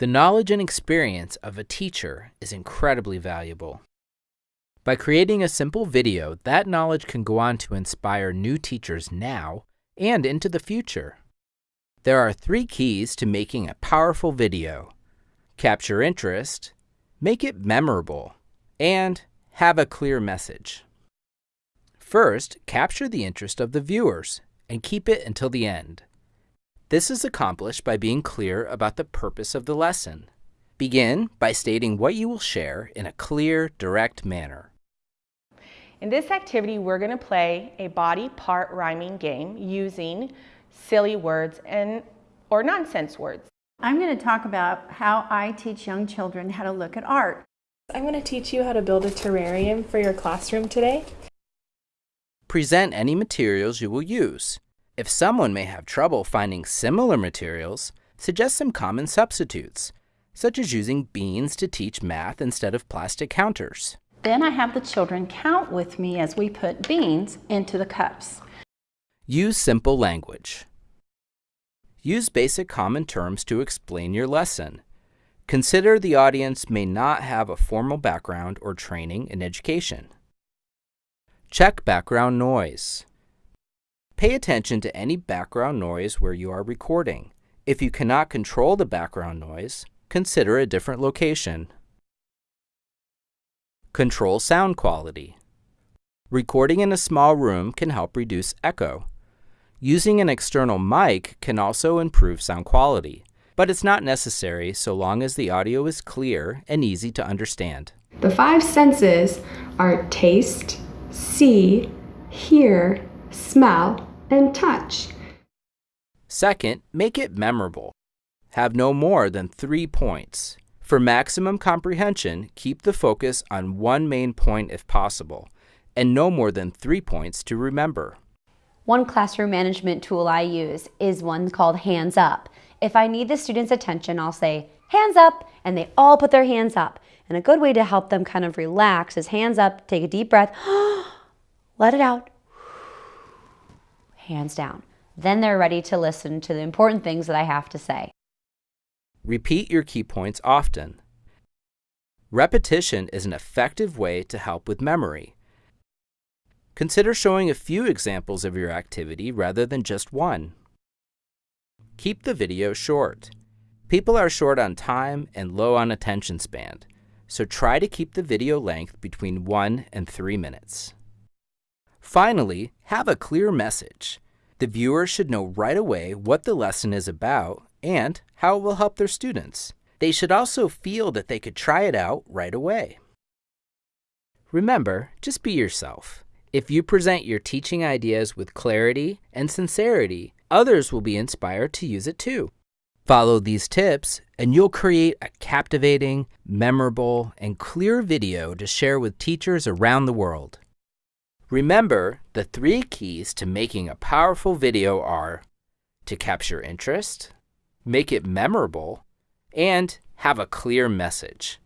The knowledge and experience of a teacher is incredibly valuable. By creating a simple video, that knowledge can go on to inspire new teachers now and into the future. There are three keys to making a powerful video. Capture interest, make it memorable, and have a clear message. First, capture the interest of the viewers and keep it until the end. This is accomplished by being clear about the purpose of the lesson. Begin by stating what you will share in a clear, direct manner. In this activity, we're going to play a body part rhyming game using silly words and or nonsense words. I'm going to talk about how I teach young children how to look at art. I'm going to teach you how to build a terrarium for your classroom today. Present any materials you will use. If someone may have trouble finding similar materials, suggest some common substitutes, such as using beans to teach math instead of plastic counters. Then I have the children count with me as we put beans into the cups. Use simple language. Use basic common terms to explain your lesson. Consider the audience may not have a formal background or training in education. Check background noise. Pay attention to any background noise where you are recording. If you cannot control the background noise, consider a different location. Control sound quality. Recording in a small room can help reduce echo. Using an external mic can also improve sound quality, but it's not necessary so long as the audio is clear and easy to understand. The five senses are taste, see, hear, smell, and touch. Second, make it memorable. Have no more than three points. For maximum comprehension, keep the focus on one main point if possible, and no more than three points to remember. One classroom management tool I use is one called Hands Up. If I need the students' attention, I'll say, hands up, and they all put their hands up. And a good way to help them kind of relax is hands up, take a deep breath, let it out, hands down. Then they're ready to listen to the important things that I have to say. Repeat your key points often. Repetition is an effective way to help with memory. Consider showing a few examples of your activity rather than just one. Keep the video short. People are short on time and low on attention span, so try to keep the video length between 1 and 3 minutes. Finally, have a clear message. The viewer should know right away what the lesson is about and how it will help their students. They should also feel that they could try it out right away. Remember, just be yourself. If you present your teaching ideas with clarity and sincerity, others will be inspired to use it too. Follow these tips, and you'll create a captivating, memorable, and clear video to share with teachers around the world. Remember, the three keys to making a powerful video are to capture interest, make it memorable, and have a clear message.